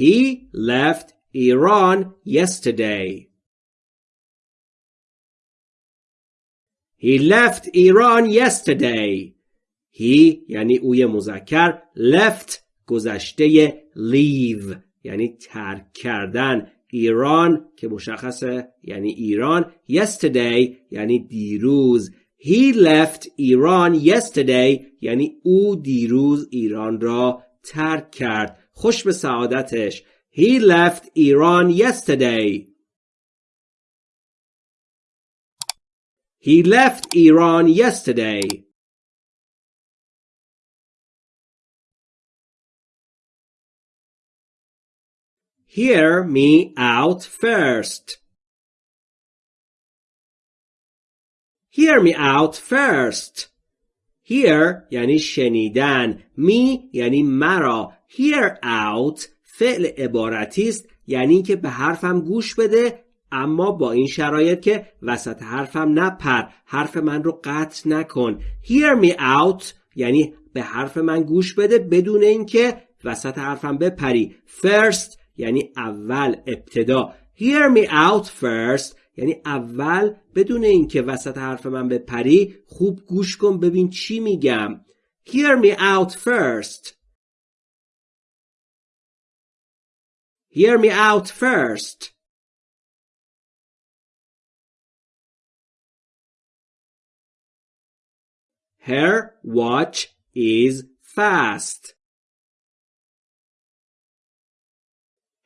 He left Iran yesterday. He left Iran yesterday. He یعنی اوی مذکر left گذشته leave یعنی ترک کردن ایران که مشخصه یعنی ایران yesterday یعنی دیروز He left Iran yesterday یعنی او دیروز ایران را ترک کرد خوش به سعادتش He left Iran yesterday He left Iran yesterday Hear me out first. Hear me out first. Hear یعنی شنیدن. Me یعنی مرا. Hear out فعل عبارتی است یعنی که به حرفم گوش بده اما با این شرایط که وسط حرفم نپر حرف من رو قطع نکن. Hear me out یعنی به حرف من گوش بده بدون اینکه وسط حرفم بپری. First یعنی اول ابتدا. Hear me out first یعنی اول بدون اینکه وسط حرف من بپری خوب گوش کن ببین چی میگم. Hear me out first. hear me out first her watch is fast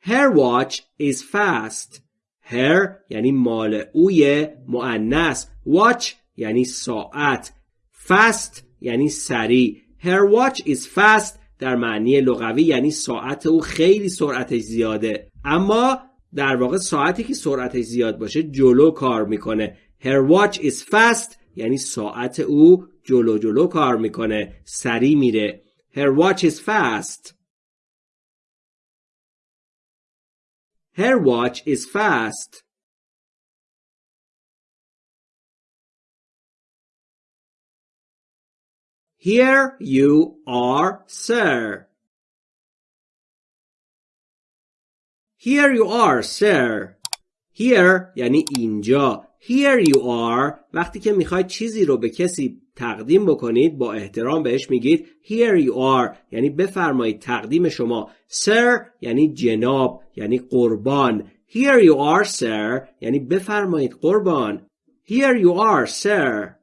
Her watch is fast. Her یعنی مال اوی معنس. Watch یعنی ساعت. Fast یعنی سریع. Her watch is fast در معنی لغوی یعنی ساعت او خیلی سرعتش زیاده. اما در واقع ساعتی که سرعتش زیاد باشه جلو کار می‌کنه. Her watch is fast یعنی ساعت او جلو جلو کار می‌کنه. سریع میره. Her watch is fast. Her watch is fast. Here you are, sir. Here you are, sir. Here یعنی اینجا. Here you are. وقتی که می‌خواید چیزی رو به کسی تقدیم بکنید با احترام بهش میگید. Here you are. یعنی بفرمایید تقدیم شما. Sir یعنی جناب یعنی قربان. Here you are sir. یعنی بفرمایید قربان. Here you are sir.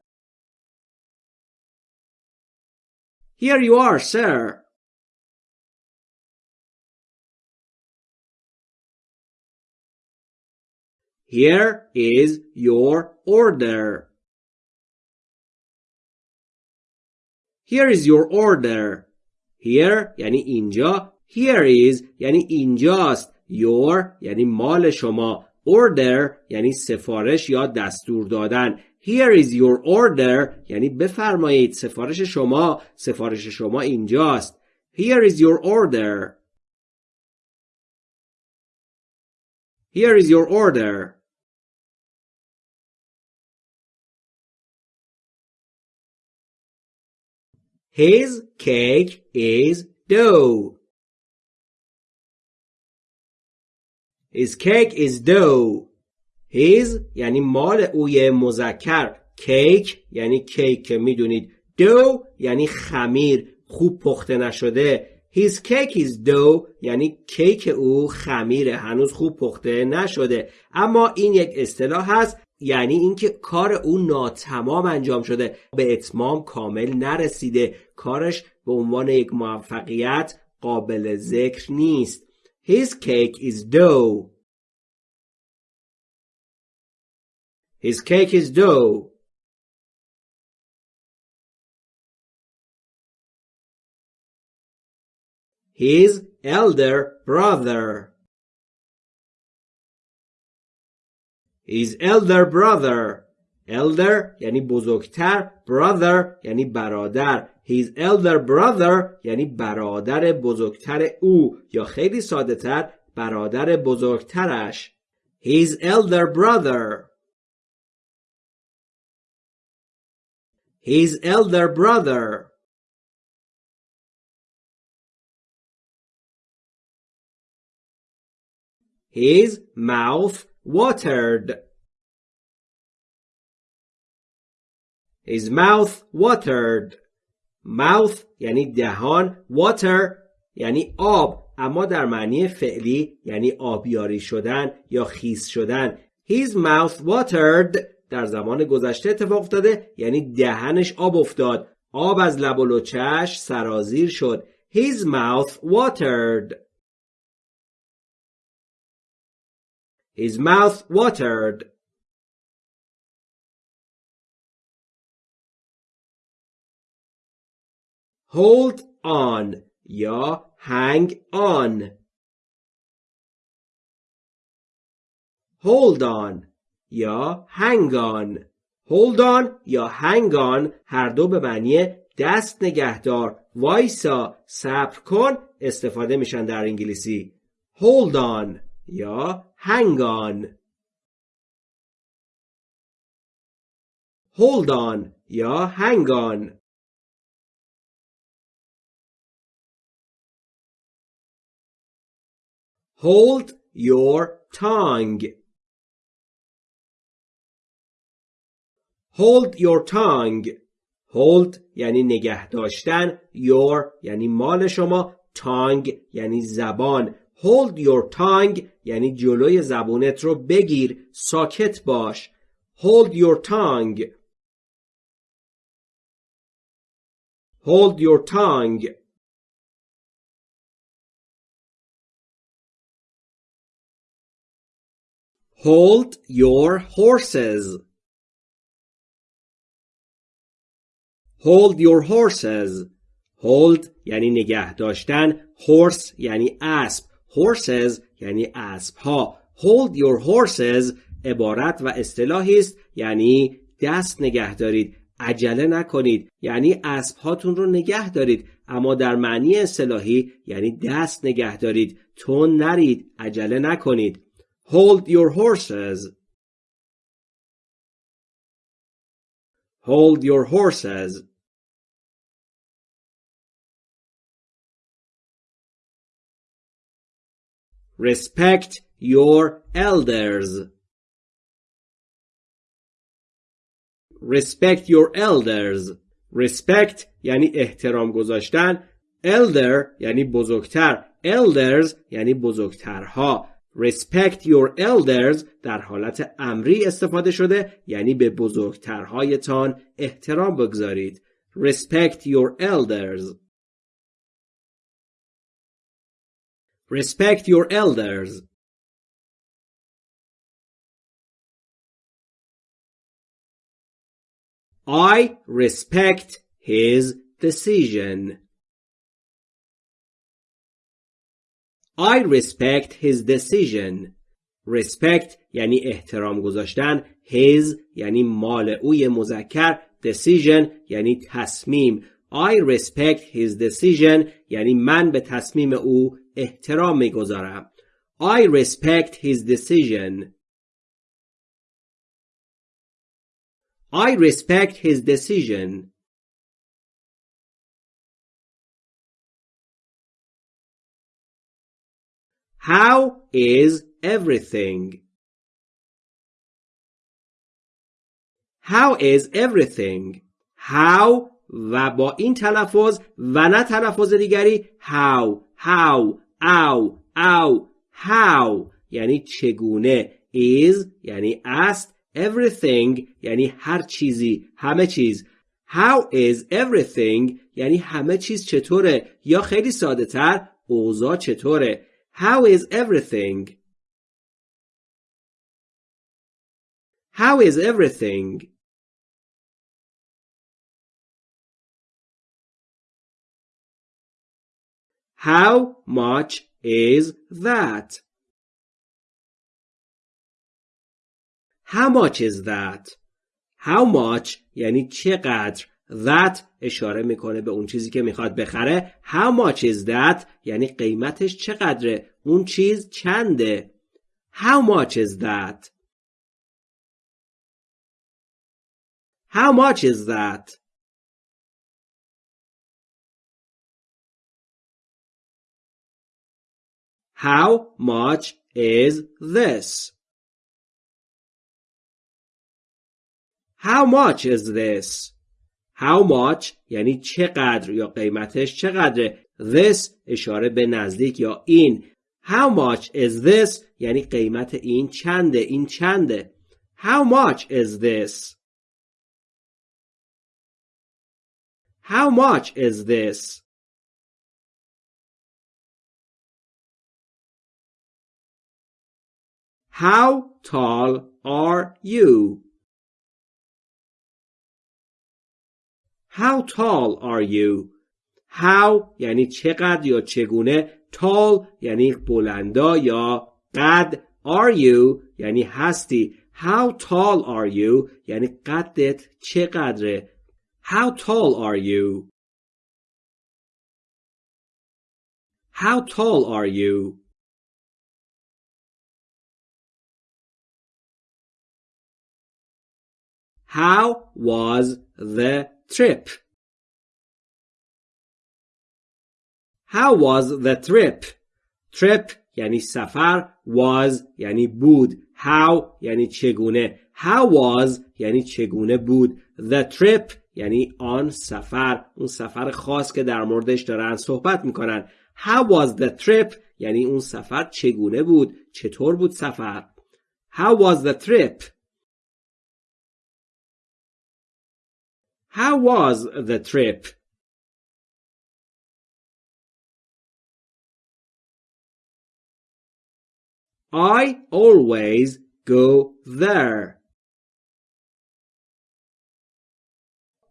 Here you are sir Here is your order. Here is your order. Here یعنی اینجا. Here is یعنی اینجاست. Your یعنی مال شما. Order یعنی سفارش یا دستور دادن. Here is your order یعنی بفرمایید سفارش شما. سفارش شما اینجاست. Here is your order. Here is your order. His cake is dough. His cake is dough. His یعنی مال اوی مذکر. کیک یعنی کیک که می‌دونید. دو یعنی خمیر. خوب پخته نشده. His cake is dough یعنی کیک او خمیره. هنوز خوب پخته نشده. اما این یک اصطلاح هست یعنی اینکه کار او ناتمام انجام شده. به اتمام کامل نرسیده. کارش به عنوان یک موفقیت قابل ذکر نیست. His cake is dough. His cake is dough His elder brother his elder brother elder یعنی بزرگتر brother یعنی برادر his elder brother یعنی برادر بزرگتر او یا خیلی ساده تر برادر بزرگترش his elder brother his elder brother His mouth watered. His mouth watered. mouth یعنی دهان water یعنی آب اما در معنی فعلی یعنی آبیاری شدن یا خیس شدن His mouth watered در زمان گذشته اتفاق افتاده یعنی دهنش آب افتاد. آب از لب و لچش سرازیر شد. His mouth watered. His mouth watered. Hold on یا hang on. Hold on. یا hang on. Hold on یا hang on. هر دو به معنی دست نگهدار. وایسا صبر کن استفاده میشن در انگلیسی. Hold on یا hang on. Hold on یا hang on. Hold your tongue. Hold your tongue hold یعنی نگه داشتن your یعنی مال شما tongue یعنی زبان hold your tongue یعنی جلوی زبونت رو بگیر ساکت باش hold your tongue hold your tongue hold your horses hold your horses. Hold یعنی نگه داشتن. Horse یعنی اسب. Horses یعنی اسب ها hold your horses. عبارت و اصطلاحی است یعنی دست نگه دارید. عجله نکنید. یعنی اسب هاتون رو نگه دارید. اما در معنی اصطلاحی یعنی دست نگه دارید. تون نرید. عجله نکنید. Hold your horses. Hold your horses. Respect your elders. Respect your elders. Respect یعنی احترام گذاشتن. Elder یعنی بزرگتر. Elders یعنی بزرگترها. Respect your elders در حالت امری استفاده شده یعنی به بزرگترهایتان احترام بگذارید. Respect your elders. Respect your elders. I respect his decision. I respect his decision. Respect یعنی احترام گذاشتن. His یعنی مال اوی مذکر. Decision یعنی تصمیم. I respect his decision یعنی من به تصمیم او احترام میگذارم. I respect his decision. I respect his decision. How is everything? How is everything? How و با این تلفظ و نه تلفظ دیگری how how او او how یعنی چگونه is یعنی است everything یعنی هر چیزی همه چیز. How is everything یعنی همه چیز چطوره؟ یا خیلی ساده تر اوضاع چطوره؟ How is everything how is everything How much is that? How much is that? How much یعنی چقدر that اشاره می‌کنه به اون چیزی که می‌خواد بخره How much is that یعنی قیمتش چقدره اون چیز چنده How much is that How much is that How much is this? How much is this? How much یعنی چقدر یا قیمتش چقدره This اشاره به نزدیک یا این How much is this یعنی قیمت این چنده این چنده How much is this How much is this How tall are you How tall are you How یعنی چقدر یا چگونه tall یعنی بلندا یا قد are you یعنی هستی How tall are you یعنی قدت چقدره How tall are you How tall are you How was the trip? How was the trip? Trip یعنی سفر was یعنی بود. How یعنی چگونه؟ How was یعنی چگونه بود؟ The trip یعنی آن سفر. اون سفر خاص که در موردش دارن صحبت می‌کنن. How was the trip یعنی اون سفر چگونه بود؟ چطور بود سفر؟ How was the trip How was the trip I always go there.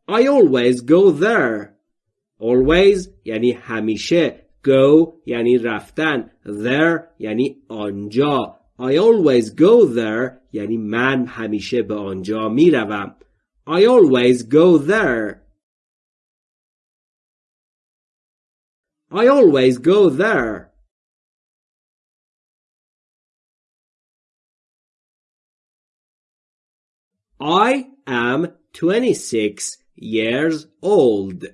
I always go there. Always یعنی همیشه. Go یعنی رفتن. There یعنی آنجا. I always go there یعنی من همیشه به آنجا می روم. I always go there. I always go there. I am 26 years old.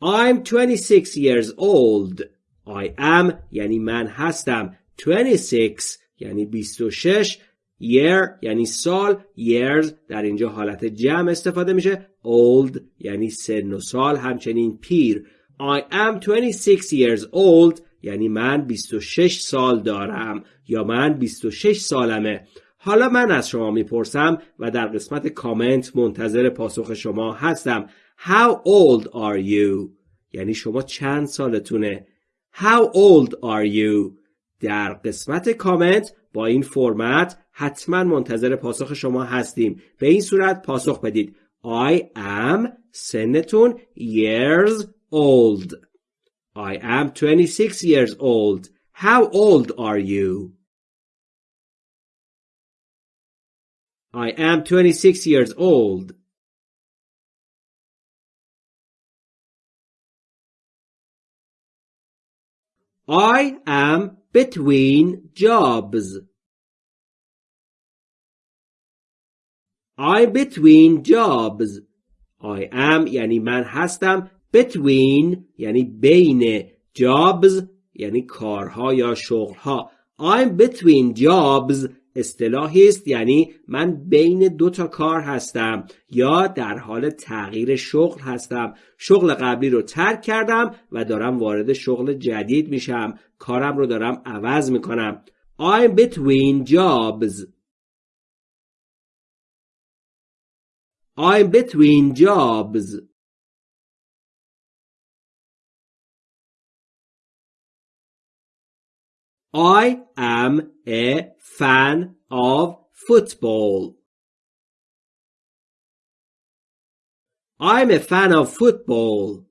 I'm 26 years old. I am یعنی من هستم. 26 یعنی 26 year یعنی سال years در اینجا حالت جمع استفاده میشه old یعنی سن و سال همچنین پیر I am 26 years old یعنی من 26 سال دارم یا من 26 سالمه حالا من از شما می‌پرسم و در قسمت کامنت منتظر پاسخ شما هستم How old are you؟ یعنی شما چند سالتونه؟ How old are you؟ در قسمت کامنت با این فرمت حتما منتظر پاسخ شما هستیم به این صورت پاسخ بدید I am سنتون years old I am 26 years old. How old are you? I am 26 years old. I am between jobs. I'm between jobs. I am یعنی من هستم. Between یعنی بین jobs یعنی کارها یا شغلها. I'm between jobs. اصطلاحی است یعنی من بین دو تا کار هستم یا در حال تغییر شغل هستم. شغل قبلی رو ترک کردم و دارم وارد شغل جدید میشم. کارم رو دارم عوض می‌کنم. I'm between jobs. I'm between jobs I am a fan of football. I'm a fan of football.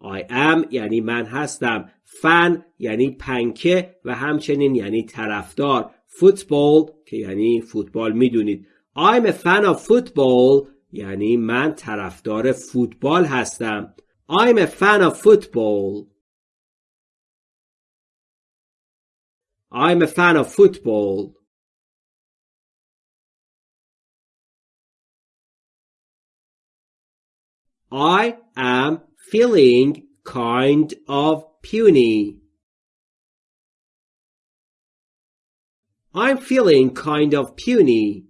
I am یعنی من هستم. fan یعنی پنکه و همچنین یعنی طرفدار. football که یعنی فوتبال میدونید. I'm a fan of football یعنی من طرفدار فوتبال هستم I'm a fan of football I'm a fan of football I am feeling kind of puny. I'm feeling kind of puny.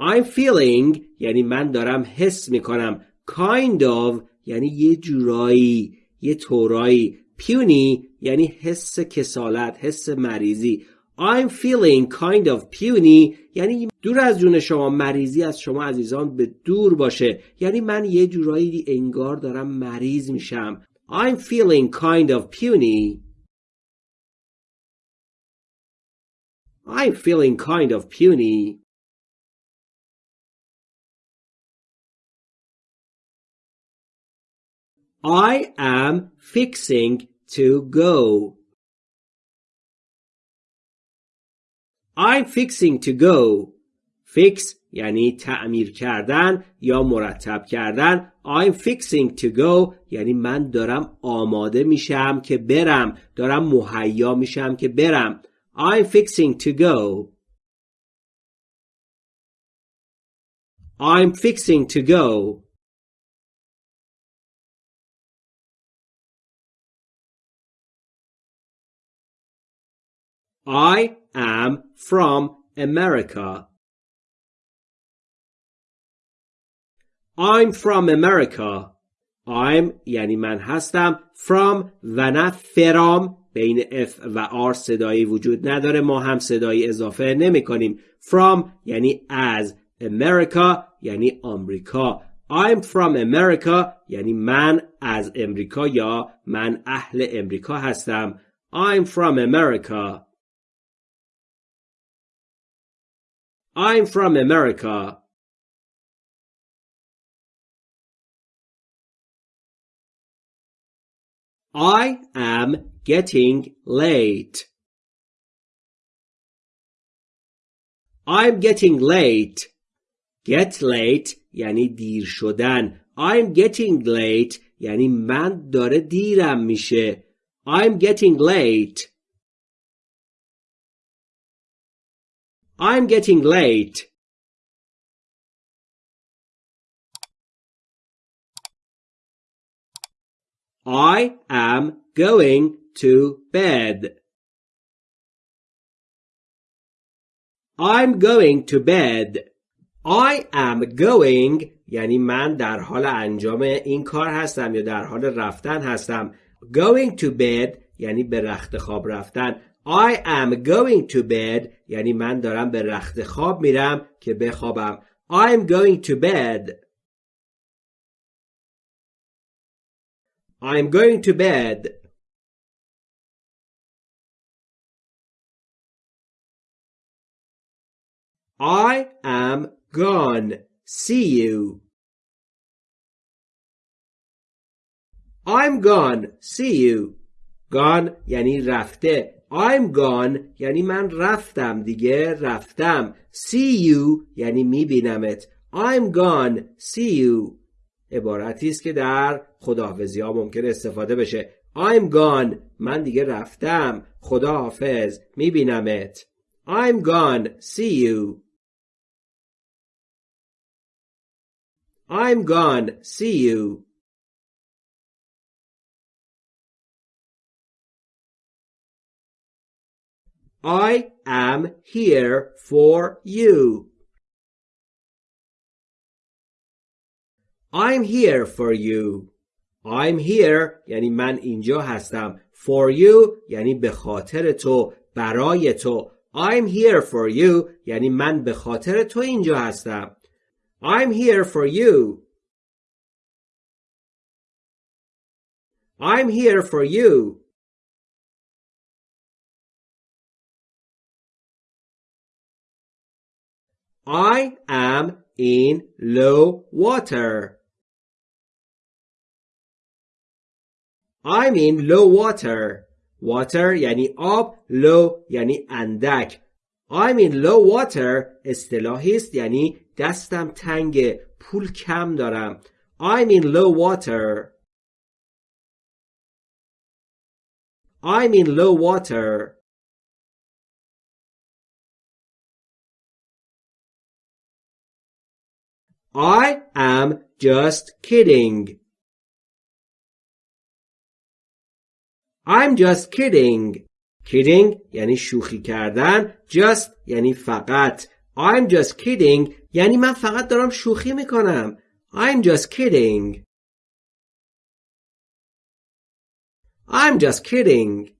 I'm feeling یعنی من دارم حس می‌کنم kind of یعنی یه جورایی یه طورایی. puny یعنی حس کسالت حس مریضی. I'm feeling kind of puny یعنی دور از جون شما مریضی از شما عزیزان به دور باشه. یعنی من یه جورایی انگار دارم مریض میشم. I'm feeling kind of puny. I'm feeling kind of puny. I am fixing to go. I'm fixing to go. Fix یعنی تعمیر کردن یا مرتب کردن. I'm fixing to go یعنی من دارم آماده میشم که برم. دارم مهیا میشم که برم. I'm fixing to go. I'm fixing to go. I am from America. I'm from America. I'm یعنی من هستم from و نه فرام. بین F و R صدایی وجود نداره. ما هم صدایی اضافه نمی کنیم. From یعنی از America یعنی آمریکا. I'm from America یعنی من از امریکا یا من اهل امریکا هستم. I'm from America. I'm from America. I am getting late. I'm getting late. Get late یعنی دیر شدن. I'm getting late یعنی من داره دیرم میشه. I'm getting late. I'm getting late. I am going to bed. I'm going to bed. I am going یعنی من در حال انجام این کار هستم یا در حال رفتن هستم. Going to bed یعنی به رخت خواب رفتن. I am going to bed یعنی من دارم به رخت خواب میرم که بخوابم I'm going to bed I'm going to bed I am gone see you I'm gone see you gone یعنی رفته I'm gone یعنی من رفتم دیگه رفتم. See you یعنی میبینمت. I'm gone. See you. عبارتی است که در خداحافظی ها ممکن استفاده بشه. I'm gone. من دیگه رفتم. خداحافظ. میبینمت. I'm gone. See you. I'm gone. See you. I am here for you. I'm here for you. I'm here یعنی من اینجا هستم. For you یعنی به خاطر تو برای تو. I'm here for you یعنی من به خاطر تو اینجا هستم. I'm here for you. I'm here for you. I am in low water. I'm in low water. Water یعنی آب low یعنی اندک I'm in low water اصطلاحی است یعنی دستم تنگ پول کم دارم I'm in low water I'm in low water I am just kidding. I'm just kidding. kidding یعنی شوخی کردن just یعنی فقط I'm just kidding یعنی من فقط دارم شوخی می‌کنم I'm just kidding I'm just kidding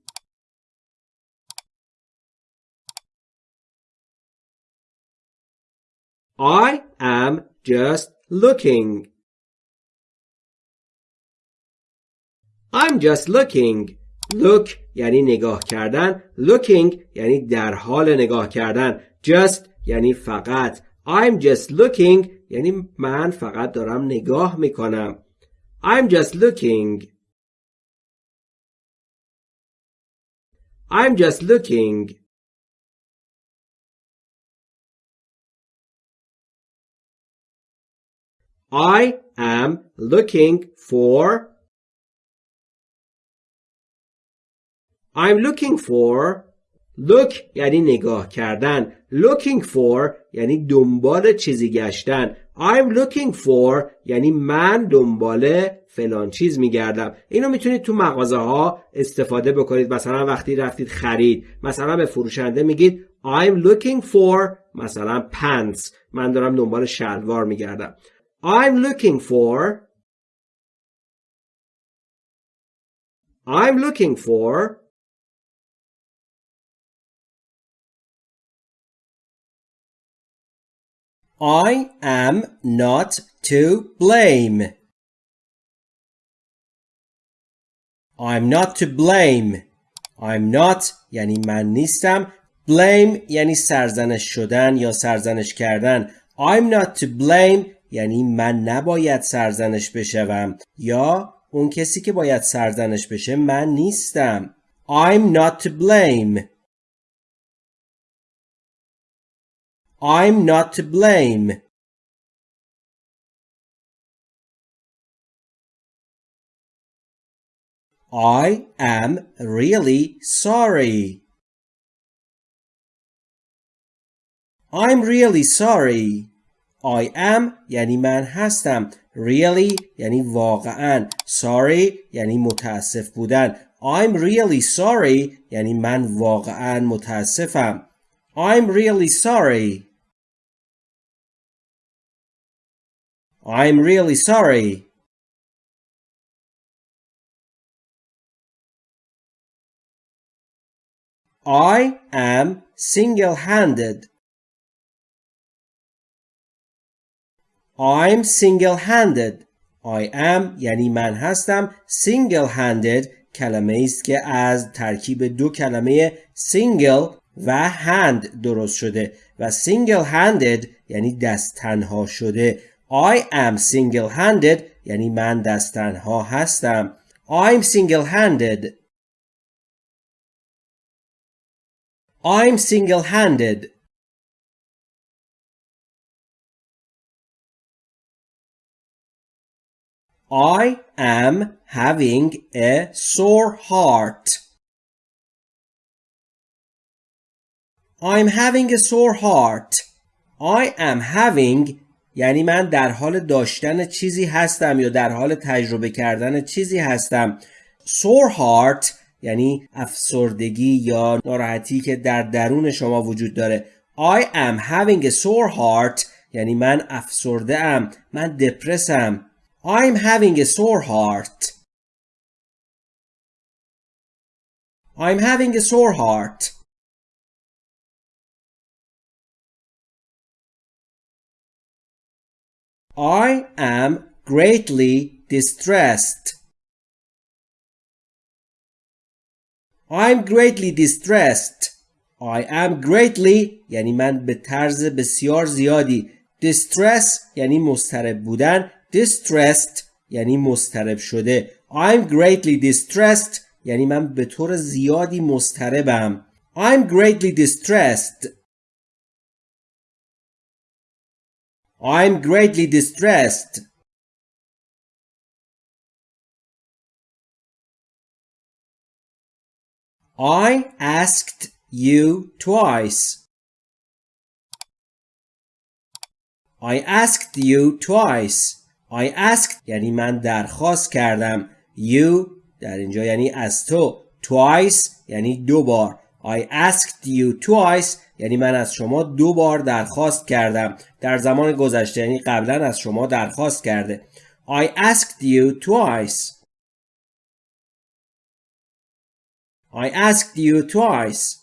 I am just looking. I'm just looking. Look یعنی نگاه کردن. Looking یعنی در حال نگاه کردن. Just یعنی فقط. I'm just looking یعنی من فقط دارم نگاه می‌کنم. I'm just looking. I'm just looking. I am looking for I'm looking for look یعنی نگاه کردن. Looking for یعنی دنبال چیزی گشتن. I'm looking for یعنی من دنبال فلان چیز میگردم. اینو می‌تونید تو مغازه ها استفاده بکنید. مثلا وقتی رفتید خرید مثلا به فروشنده میگید I'm looking for مثلا pants من دارم دنبال شلوار میگردم. I'm looking for I'm looking for I am not to blame. I'm not to blame. I'm not یعنی من نیستم. Blame یعنی سرزنش شدن یا سرزنش کردن. I'm not to blame یعنی من نباید سرزنش بشوم یا اون کسی که باید سرزنش بشه من نیستم I'm not to blame I'm not to blame I am really sorry I'm really sorry I am یعنی من هستم really یعنی واقعا sorry یعنی متاسف بودن I'm really sorry یعنی من واقعا متاسفم I'm really sorry I'm really sorry I am single-handed I'm single-handed I am یعنی من هستم single-handed کلمه است که از ترکیب دو کلمه single و hand درست شده و single-handed یعنی دست تنها شده I am single-handed یعنی من دست تنها هستم I'm single-handed I'm single-handed I am having a sore heart. I'm having a sore heart. I am having یعنی من در حال داشتن چیزی هستم یا در حال تجربه کردن چیزی هستم. sore heart یعنی افسردگی یا ناراحتی که در درون شما وجود داره. I am having a sore heart یعنی من افسرده ام. من دپرسم. I'm having a sore heart. I'm having a sore heart. I am greatly distressed. I'm greatly distressed. I am greatly یعنی من به طرز بسیار زیادی distress یعنی مضطرب بودن distressed یعنی مسترب شده I'm greatly distressed یعنی من به طور زیادی مستربم I'm greatly distressed I'm greatly distressed I asked you twice I asked you twice I asked یعنی من درخواست کردم. You در اینجا یعنی از تو. Twice یعنی دو بار. I asked you twice یعنی من از شما دو بار درخواست کردم. در زمان گذشته یعنی قبلا از شما درخواست کرده. I asked you twice. I asked you twice.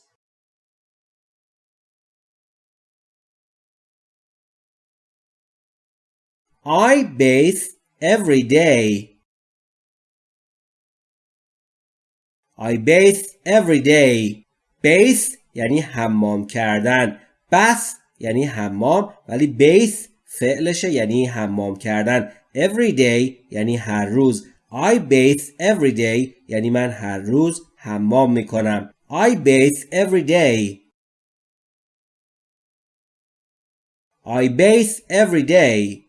I bathe every day. I bathe every day. Bathe یعنی حمام کردن. bath یعنی حمام ولی bathe فعلشه یعنی حمام کردن. Every day یعنی هر روز. I bathe every day یعنی من هر روز حمام می‌کنم. I bathe every day. I bathe every day.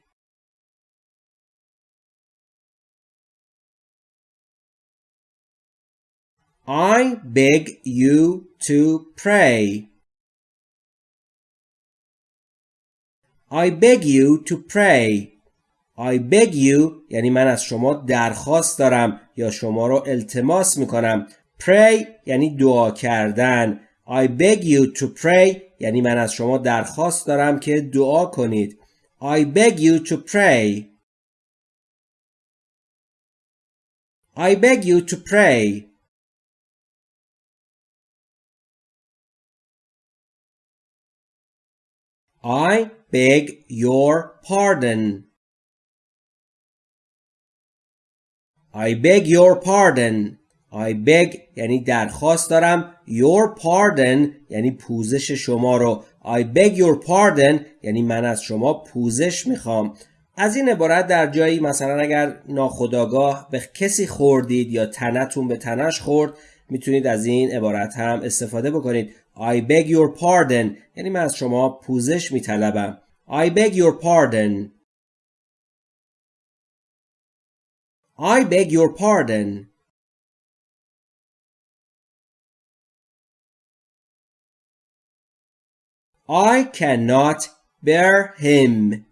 I beg you to pray. I beg you to pray. I beg you یعنی من از شما درخواست دارم یا شما رو التماس می‌کنم. Pray یعنی دعا کردن. I beg you to pray یعنی من از شما درخواست دارم که دعا کنید. I beg you to pray. I beg you to pray. I beg your pardon. I beg your pardon. I beg یعنی درخواست دارم your pardon یعنی پوزش شما رو I beg your pardon یعنی من از شما پوزش می‌خوام از این عبارت در جایی مثلا اگر ناخداگاه به کسی خوردید یا تنتون به تنش خورد می‌تونید از این عبارت هم استفاده بکنید I beg your pardon یعنی من از شما پوزش میطلبم I beg your pardon I beg your pardon I cannot bear him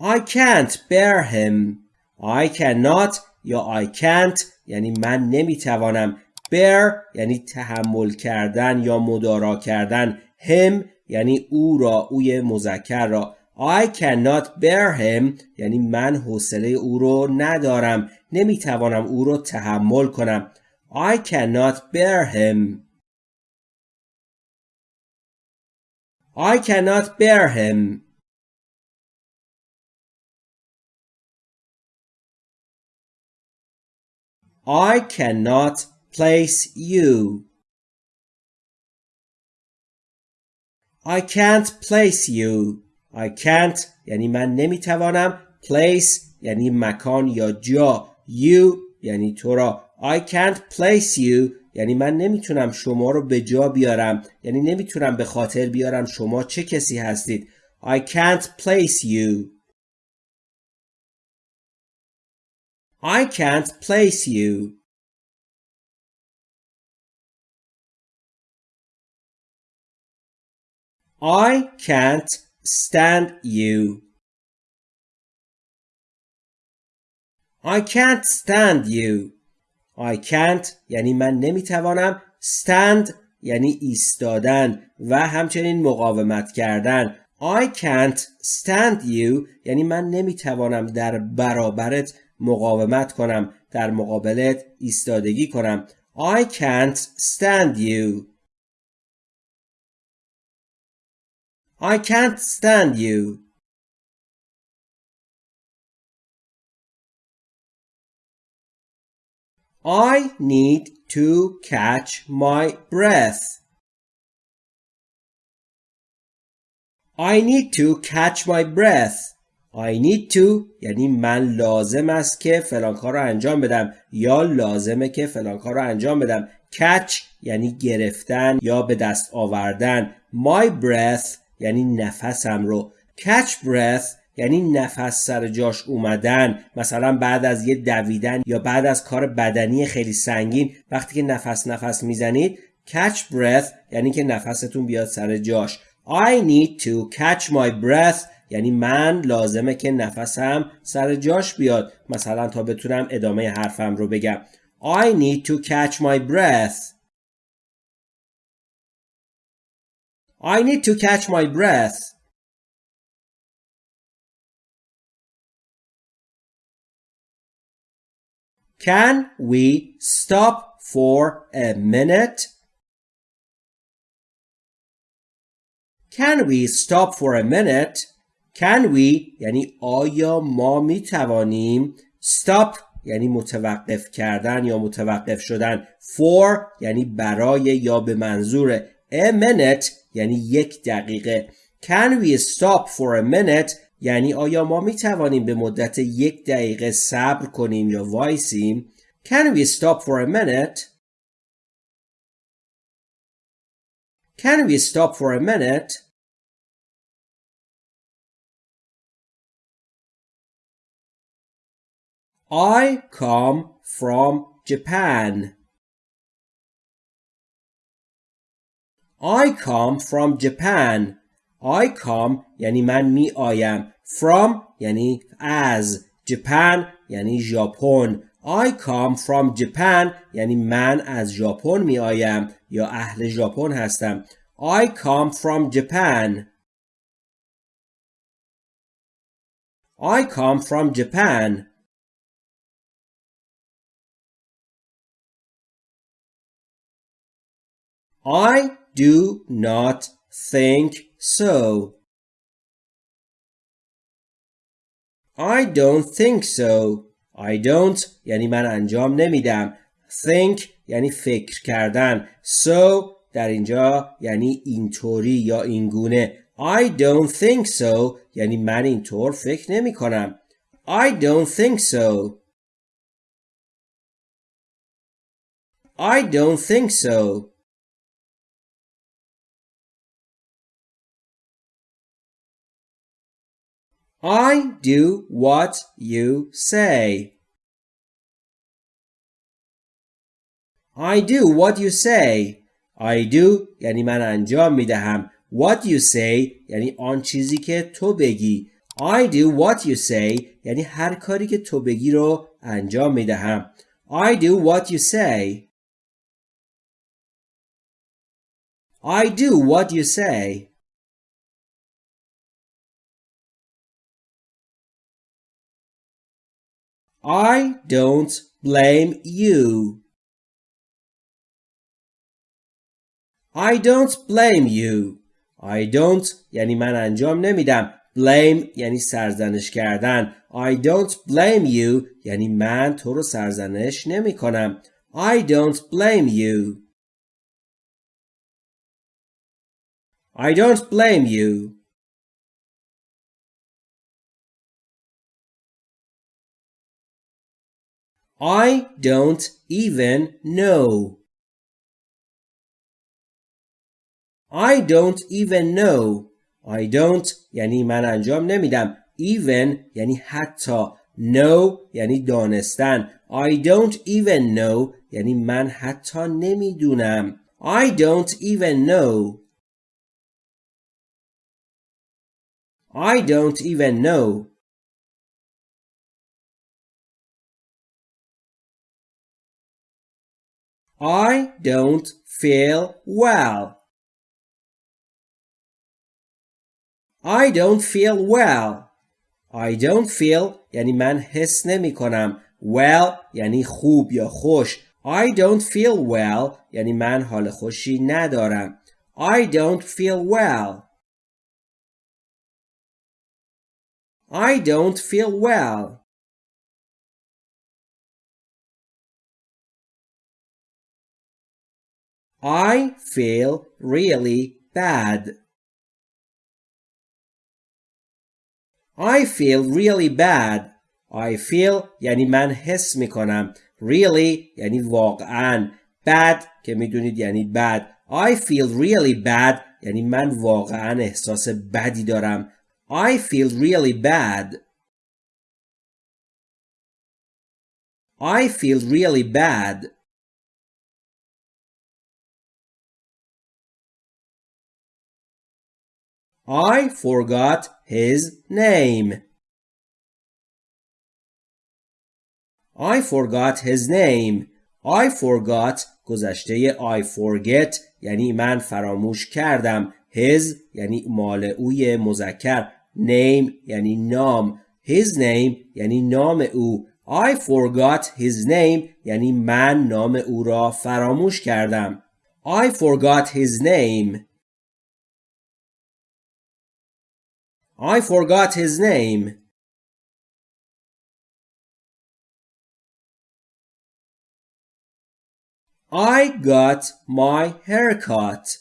I can't bear him I cannot یا I can't یعنی من نمیتوانم bear یعنی تحمل کردن یا مدارا کردن. Him یعنی او را اوی مذکر را. I cannot bear him یعنی من حوصله او رو ندارم. نمی‌توانم او رو تحمل کنم. I cannot bear him. I cannot bear him. I cannot place you. I can't place you. I can't یعنی من نمی‌توانم place یعنی مکان یا جا you یعنی تو را I can't place you یعنی من نمی‌تونم شما رو به جا بیارم یعنی نمی‌تونم به خاطر بیارم شما چه کسی هستید I can't place you I can't place you. I can't stand you. I can't stand you. I can't یعنی من نمی‌توانم stand یعنی ایستادن و همچنین مقاومت کردن I can't stand you یعنی من نمی‌توانم در برابرت مقاومت کنم در مقابلت ایستادگی کنم I can't stand you I can't stand you. I need to catch my breath. I need to catch my breath. I need to. یعنی من لازم است که فلان کار رو انجام بدم یا لازمه که فلان کار رو انجام بدم. Catch یعنی گرفتن یا به دست آوردن. My breath یعنی نفسم رو. Catch breath یعنی نفس سر جاش اومدن. مثلا بعد از یه دویدن یا بعد از کار بدنی خیلی سنگین وقتی که نفس نفس می‌زنید catch breath یعنی که نفستون بیاد سر جاش. I need to catch my breath یعنی من لازمه که نفسم سر جاش بیاد. مثلا تا بتونم ادامه حرفم رو بگم. I need to catch my breath. I need to catch my breath Can we stop for a minute? Can we stop for a minute? Can we یعنی آیا ما می توانیم stop یعنی متوقف کردن یا متوقف شدن for یعنی برای یا به منظور a minute یعنی یک دقیقه Can we stop for a minute یعنی آیا ما می توانیم به مدت یک دقیقه صبر کنیم یا وایسیم Can we stop for a minute Can we stop for a minute I come from Japan. I come from Japan. I come یعنی من می آیم. From یعنی از. Japan یعنی ژاپن. I come from Japan یعنی من از ژاپن می آیم یا اهل ژاپن هستم. I come from Japan. I come from Japan. I do not think so. I don't think so. I don't یعنی من انجام نمیدم. Think یعنی فکر کردن. So در اینجا یعنی اینطوری یا اینگونه. I don't think so یعنی من اینطور فکر نمی کنم. I don't think so. I don't think so. I do what you say. I do what you say. I do یعنی من انجام می دهم. What you say یعنی آن چیزی که تو بگی. I do what you say یعنی هر کاری که تو بگی رو انجام می دهم. I do what you say. I do what you say. I don't blame you. I don't blame you. I don't یعنی من انجام نمیدم. Blame یعنی سرزنش کردن. I don't blame you یعنی من تو رو سرزنش نمی کنم. I don't blame you. I don't blame you. I don't even know. I don't even know. I don't یعنی من انجام نمیدم. Even یعنی حتی. Know یعنی دانستن. I don't even know یعنی من حتی نمیدونم. I don't even know. I don't even know. I don't feel well. I don't feel well. I don't feel یعنی من حس نمی کنم. Well یعنی خوب یا خوش. I don't feel well یعنی من حال خوشی ندارم. I don't feel well. I don't feel well. I feel really bad. I feel really bad. I feel یعنی من حس می کنم. Really یعنی واقعا. Bad که میدونید یعنی بد. I feel really bad یعنی من واقعا احساس بدی دارم. I feel really bad. I feel really bad. I forgot his name. I forgot his name. I forgot گذشته I forget یعنی من فراموش کردم. His یعنی مال اوی مذکر. Name یعنی نام. His name یعنی نام او. I forgot his name یعنی من نام او را فراموش کردم. I forgot his name. I forgot his name. I got my haircut.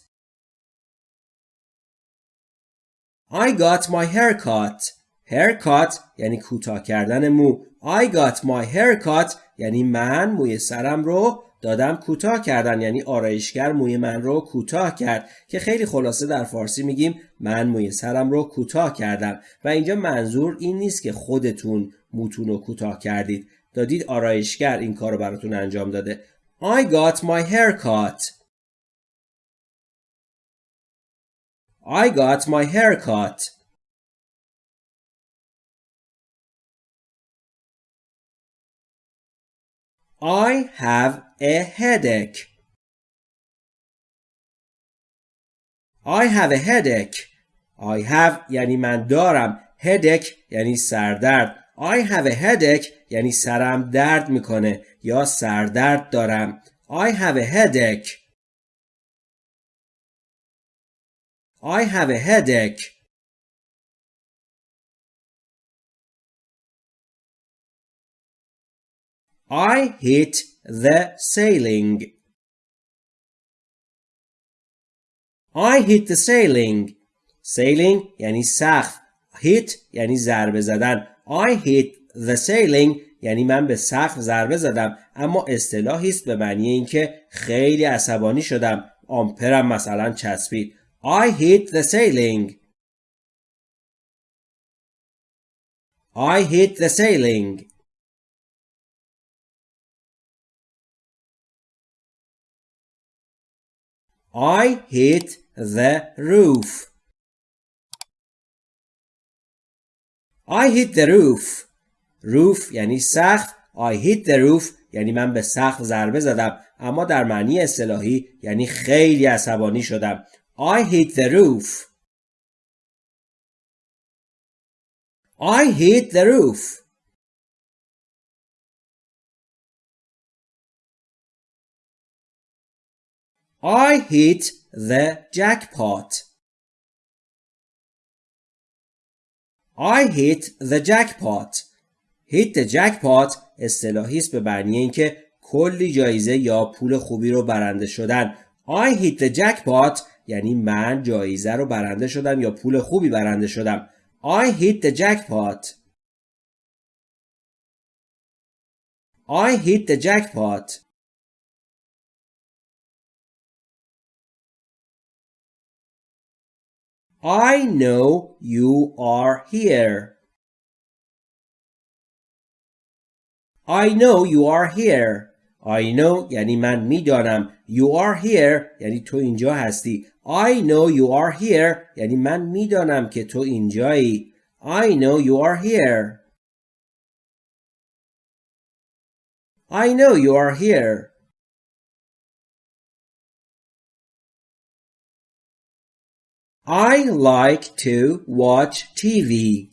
I got my haircut. haircut یعنی کوتاه کردن مو. I got my haircut یعنی من موی سرم رو دادم کوتاه کردن یعنی آرایشگر موی من رو کوتاه کرد که خیلی خلاصه در فارسی میگیم من موی سرم رو کوتاه کردم. و اینجا منظور این نیست که خودتون موتون رو کوتاه کردید. دادید آرایشگر این کار رو براتون انجام داده. I got my hair cut. I got my hair cut. I have a headache. I have a headache. I have یعنی من دارم. headache یعنی سردرد. I have a headache یعنی سرم درد می‌کنه یا سردرد دارم. I have a headache. I have a headache. I hit the ceiling. I hit the ceiling. Ceiling یعنی سقف. Hit یعنی ضربه زدن. I hit the ceiling یعنی من به سقف ضربه زدم اما اصطلاحی است به معنی اینکه خیلی عصبانی شدم آمپرم مثلا چسبید I hit the ceiling I hit the ceiling I hit the roof. I hit the roof. roof یعنی سقف. I hit the roof یعنی من به سقف ضربه زدم اما در معنی اصطلاحی یعنی خیلی عصبانی شدم. I hit the roof. I hit the roof. I hit the jackpot. I hit the jackpot. hit the jackpot اصطلاحی است به معنی اینکه کلی جایزه یا پول خوبی رو برنده شدن. I hit the jackpot یعنی من جایزه رو برنده شدم یا پول خوبی برنده شدم. I hit the jackpot. I hit the jackpot. I know you are here. I know you are here. I know یعنی من میدانم. You are here یعنی تو اینجا هستی. I know you are here یعنی من میدانم که تو اینجایی. I know you are here. I know you are here. I like to watch TV.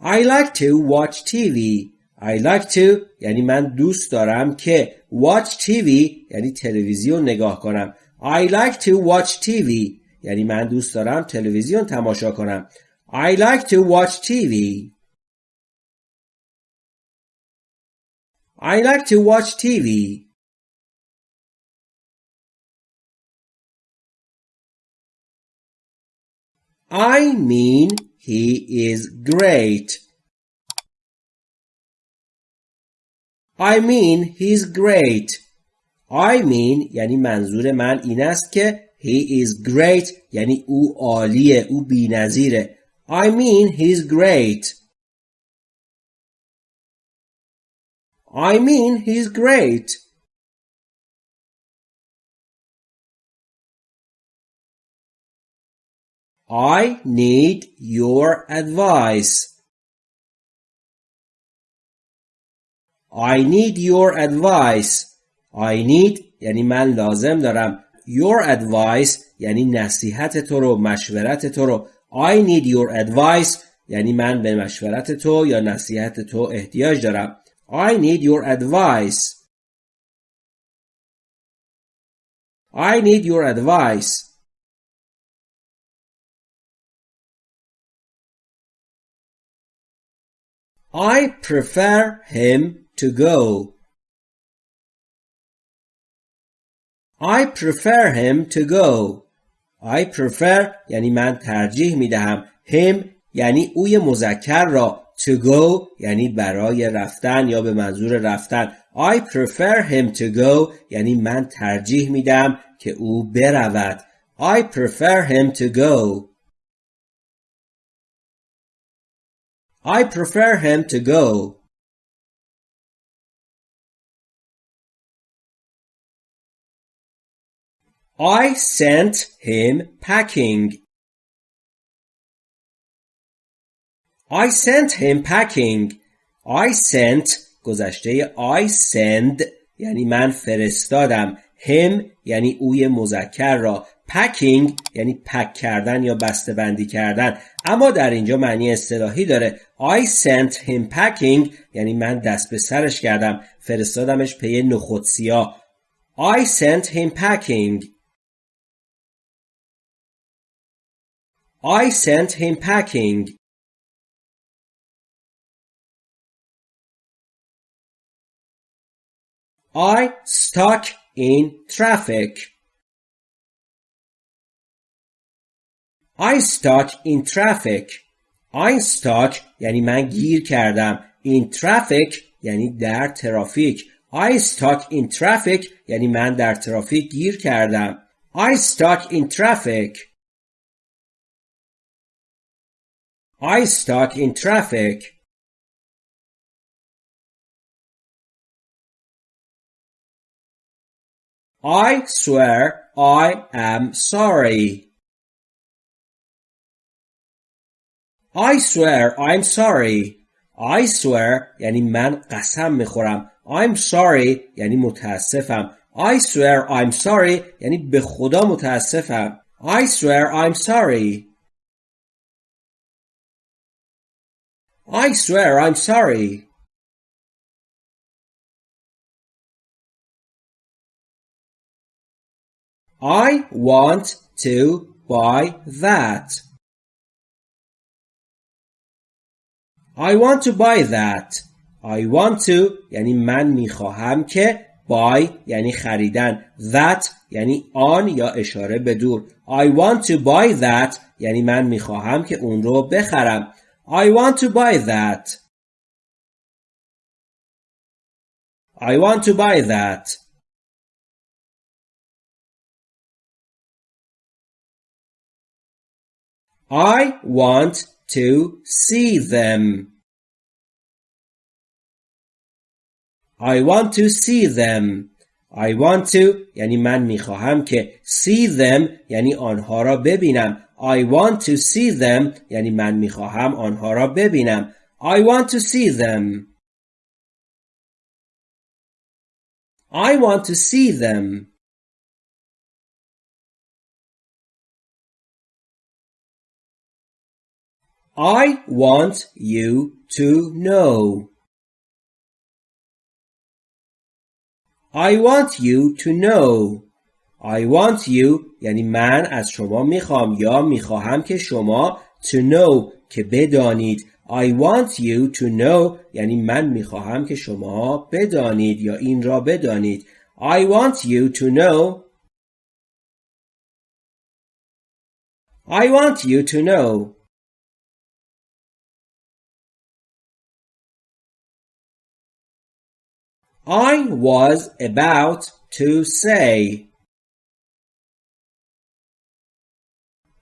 I like to watch TV. I like to یعنی من دوست دارم که watch TV یعنی تلویزیون نگاه کنم. I like to watch TV یعنی من دوست دارم تلویزیون تماشا کنم. I like to watch TV. I like to watch TV. I mean he is great. I mean he's great. I mean یعنی منظور من این است که he is great یعنی او عالیه او بی‌نظیره. I mean he's great. I mean he's great. I need your advice. I need your advice. I need یعنی من لازم دارم your advice یعنی نصیحت تو رو مشورت تو رو I need your advice یعنی من به مشورت تو یا نصیحت تو احتیاج دارم I need your advice I need your advice I prefer him to go. I prefer him to go. I prefer یعنی من ترجیح می دهم him یعنی اوی مذکر را to go یعنی برای رفتن یا به منظور رفتن I prefer him to go یعنی من ترجیح می دهم که او برود I prefer him to go I prefer him to go. I sent him packing. I sent him packing. I sent گذشته I send یعنی من فرستادم him یعنی اوی مذکر را پکینگ یعنی پک کردن یا بسته بندی کردن اما در اینجا معنی اصطلاحی داره. I sent him packing. یعنی من دست به سرش کردم. فرستادمش پی نخود سیاه. I sent him packing. I sent him packing. I stuck in traffic. I stuck in traffic I stuck یعنی من گیر کردم in traffic یعنی در ترافیک I stuck in traffic یعنی من در ترافیک گیر کردم I stuck in traffic I stuck in traffic I swear I am sorry I swear I'm sorry I swear یعنی من قسم میخورم I'm sorry یعنی متاسفم I swear I'm sorry یعنی به خدا متاسفم I swear I'm sorry I swear I'm sorry I want to buy that I want to buy that I want to یعنی من می‌خواهم که buy یعنی خریدن that یعنی آن یا اشاره به دور I want to buy that یعنی من می‌خواهم که اون رو بخرم I want to buy that I want to buy that I want to see them I want to see them I want to یعنی من میخواهم که see them یعنی آنها را ببینم I want to see them یعنی من میخواهم آنها را ببینم I want to see them I want to see them I want you to know. I want you to know. I want you یعنی من از شما می‌خوام یا می‌خواهم که شما to know که بدانید I want you to know یعنی من می‌خواهم که شما بدانید یا این را بدانید I want you to know I want you to know I was about to say.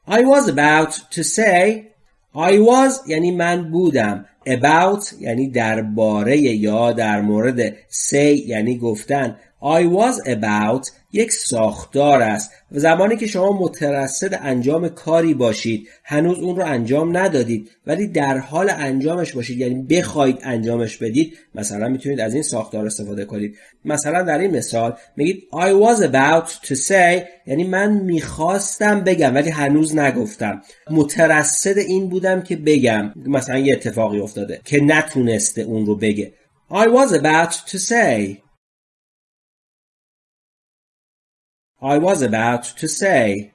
I was about to say I was یعنی من بودم about یعنی درباره یا در مورد say یعنی گفتن I was about یک ساختار است و زمانی که شما مترصد انجام کاری باشید هنوز اون رو انجام ندادید ولی در حال انجامش باشید یعنی بخواید انجامش بدید مثلا می‌تونید از این ساختار استفاده کنید. مثلا در این مثال میگید I was about to say یعنی من می‌خواستم بگم ولی هنوز نگفتم. مترصد این بودم که بگم. مثلا یه اتفاقی افتاده که نتونسته اون رو بگه. I was about to say. I was about to say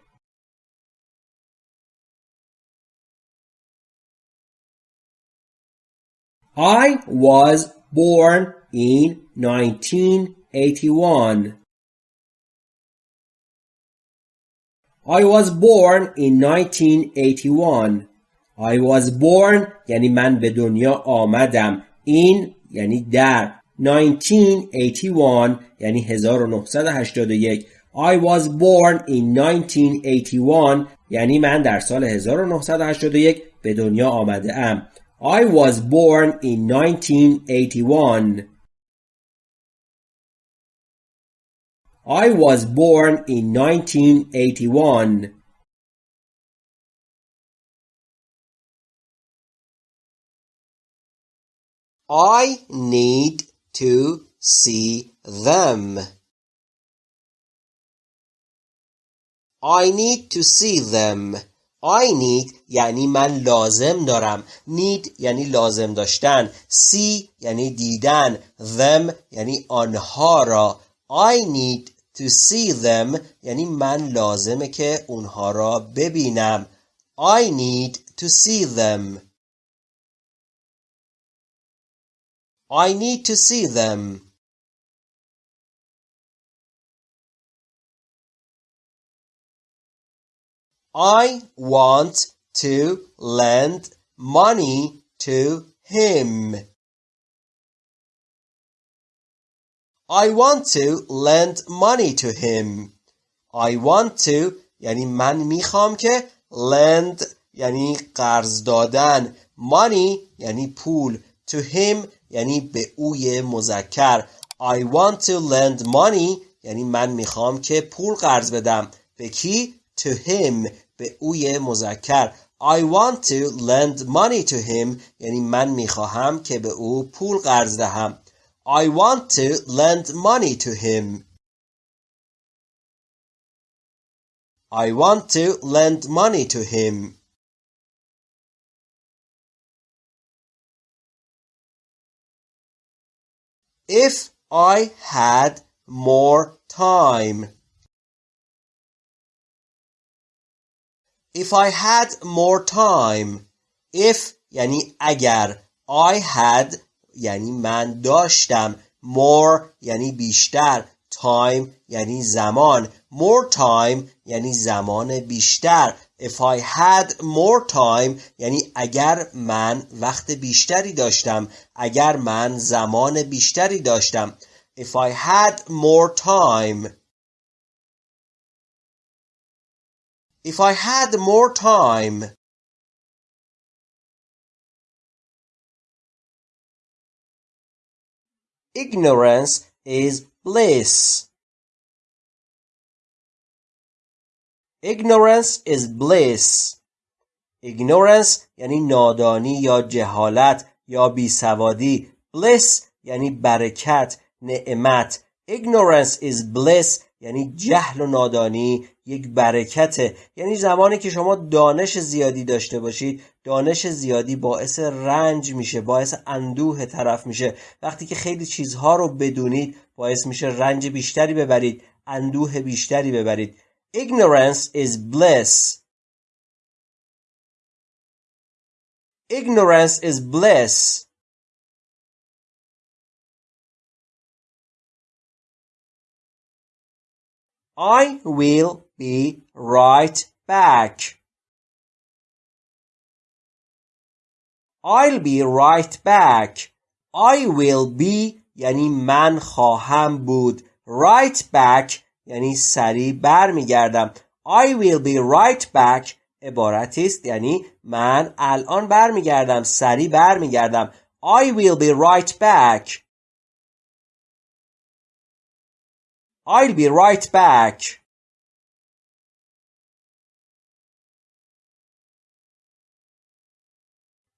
I was born in 1981. I was born in 1981. I was born یعنی من به دنیا آمدم. این یعنی در 1981 یعنی 1981 I was born in 1981 یعنی من در سال 1981 به دنیا آمده ام. I was born in 1981. I was born in 1981. I need to see them. I need to see them. I need یعنی من لازم دارم need یعنی لازم داشتن see یعنی دیدن them یعنی آنها را I need to see them یعنی من لازمه که اونها را ببینم I need to see them I need to see them I want to lend money to him. I want to lend money to him. I want to یعنی من می‌خوام که lend یعنی قرض دادن money یعنی پول to him یعنی به اوی مذکر I want to lend money یعنی من می‌خوام که پول قرض بدم به کی to him به اوی مذکر I want to lend money to him یعنی من میخواهم که به او پول قرض دهم I want to lend money to him I want to lend money to him If I had more time If I had more time If یعنی اگر I had یعنی من داشتم more یعنی بیشتر time یعنی زمان. More time یعنی زمان بیشتر. If I had more time یعنی اگر من وقت بیشتری داشتم اگر من زمان بیشتری داشتم. If I had more time If I had more time Ignorance is bliss. Ignorance is bliss. Ignorance یعنی نادانی یا جهالت یا بیسوادی. Bliss یعنی برکت، نعمت. Ignorance is bliss یعنی جهل و نادانی یک برکته یعنی زمانی که شما دانش زیادی داشته باشید دانش زیادی باعث رنج میشه باعث اندوه طرف میشه. وقتی که خیلی چیزها رو بدونید باعث میشه رنج بیشتری ببرید اندوه بیشتری ببرید. Ignorance is bliss. Ignorance is bliss. I will be right back. I'll be right back. I will be یعنی من خواهم بود. Right back یعنی سریع برمیگردم. I will be right back عبارتی است یعنی من الان برمیگردم سریع برمیگردم. I will be right back. I'll be right back.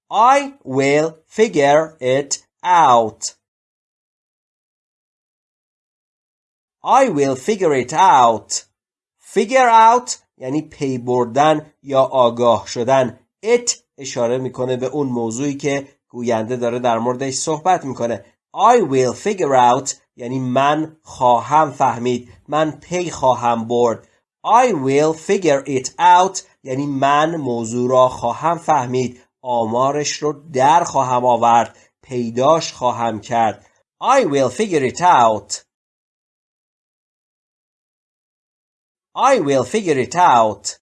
I will figure it out. I will figure it out. Figure out یعنی پی بردن یا آگاه شدن. It اشاره می‌کنه به اون موضوعی که گوینده داره در موردش صحبت می‌کنه. I will figure out یعنی من خواهم فهمید. من پی خواهم برد. I will figure it out یعنی من موضوع را خواهم فهمید. آمارش رو در خواهم آورد. پیداش خواهم کرد. I will figure it out. I will figure it out.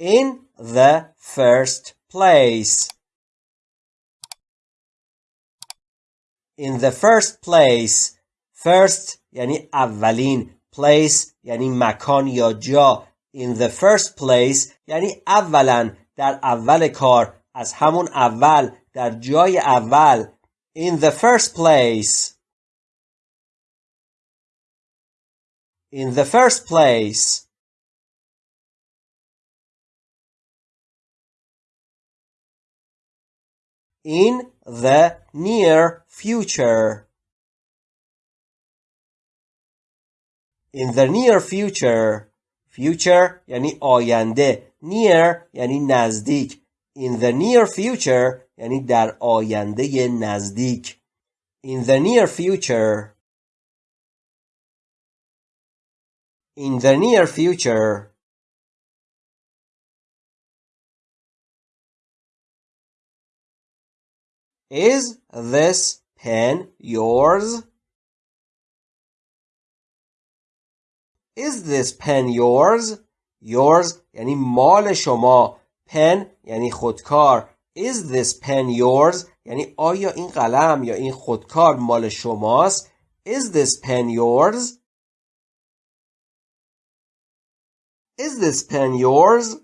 In the first place. In the first place. First یعنی اولین. Place یعنی مکان یا جا. In the first place یعنی اولا در اول کار. از همون اول در جای اول in the first place in the first place in the near future in the near future future یعنی آینده near یعنی نزدیک in the near future یعنی در آینده نزدیک in the near future in the near future Is this pen yours? Is this pen yours? Yours یعنی مال شما pen یعنی خودکار Is this pen yours? یعنی آیا این قلم یا این خودکار مال شماست؟ Is this pen yours? Is this pen yours?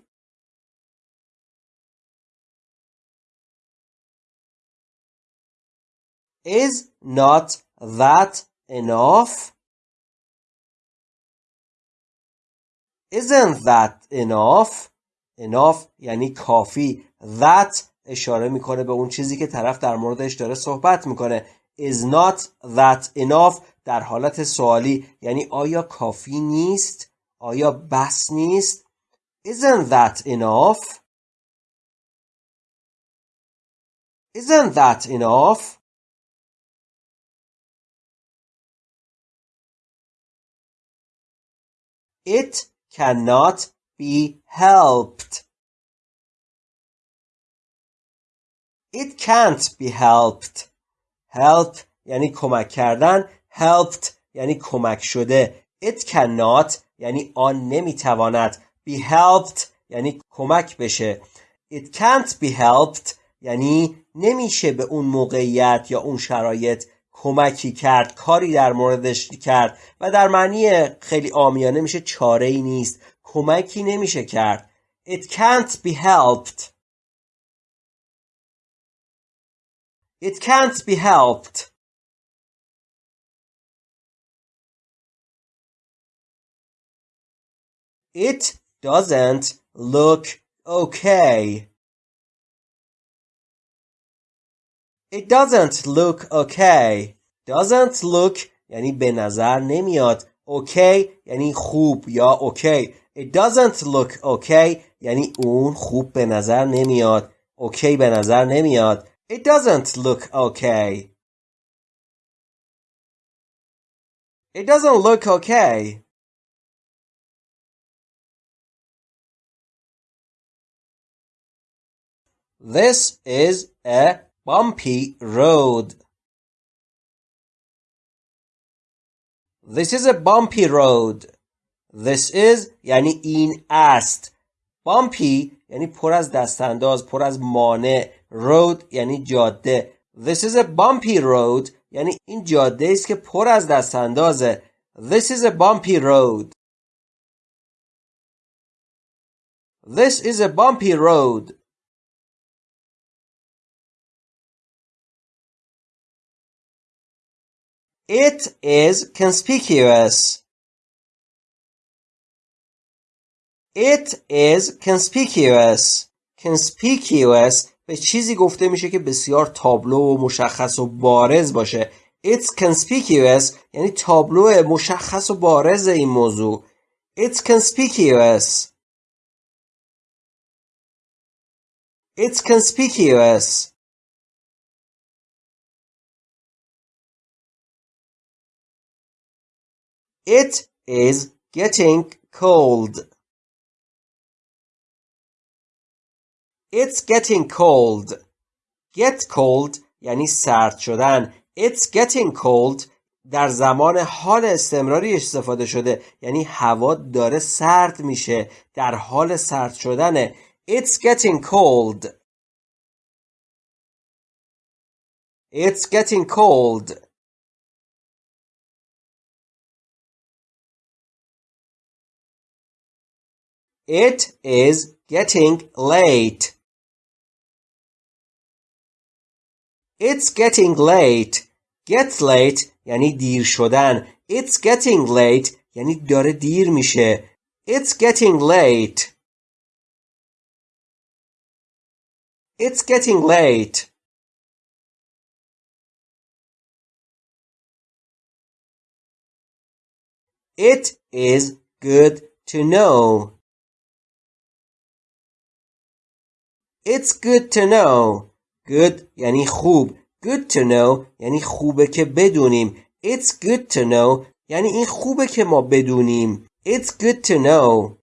Is not that enough? Isn't that enough? Enough یعنی کافی. That اشاره می‌کنه به اون چیزی که طرف در موردش داره صحبت می‌کنه. Is not that enough در حالت سوالی. یعنی آیا کافی نیست؟ آیا بس نیست؟ Isn't that enough? Isn't that enough? It cannot be helped It can't be helped. Help یعنی کمک کردن. Helped یعنی کمک شده. It cannot یعنی آن نمی‌تواند. Be helped یعنی کمک بشه. It can't be helped یعنی نمیشه به اون موقعیت یا اون شرایط کمکی کرد کاری در موردش کرد و در معنی خیلی آمیانه میشه چاره ای نیست کمکی نمیشه کرد It can't be helped It can't be helped. It doesn't look okay. It doesn't look okay. Doesn't look یعنی به نظر نمیاد. Okay یعنی خوب یا okay. It doesn't look okay یعنی اون خوب به نظر نمیاد. Okay به نظر نمیاد. It doesn't look okay. It doesn't look okay. This is a bumpy road. This is a bumpy road. This is یعنی این است. Bumpy یعنی پر از دستانداز پر از مانع road یعنی جاده This is a bumpy road یعنی این جاده است که پر از دستاندازه This is a bumpy road This is a bumpy road It is conspicuous. It is conspicuous. Conspicuous به چیزی گفته میشه که بسیار تابلو و مشخص و بارز باشه. It's conspicuous یعنی تابلو مشخص و بارز این موضوع. It's conspicuous. It's conspicuous. It is getting cold. It's getting cold. Get cold یعنی سرد شدن. It's getting cold در زمان حال استمراری استفاده شده یعنی هوا داره سرد میشه در حال سرد شدنه It's getting cold It's getting cold It is getting late. It's getting late. Get late یعنی دیر شدن. It's getting late یعنی داره دیر میشه. It's getting late. It's getting late. It is good to know. It's good to know. Good یعنی خوب. Good to know یعنی خوبه که بدونیم. It's good to know یعنی این خوبه که ما بدونیم. It's good to know.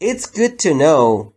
It's good to know.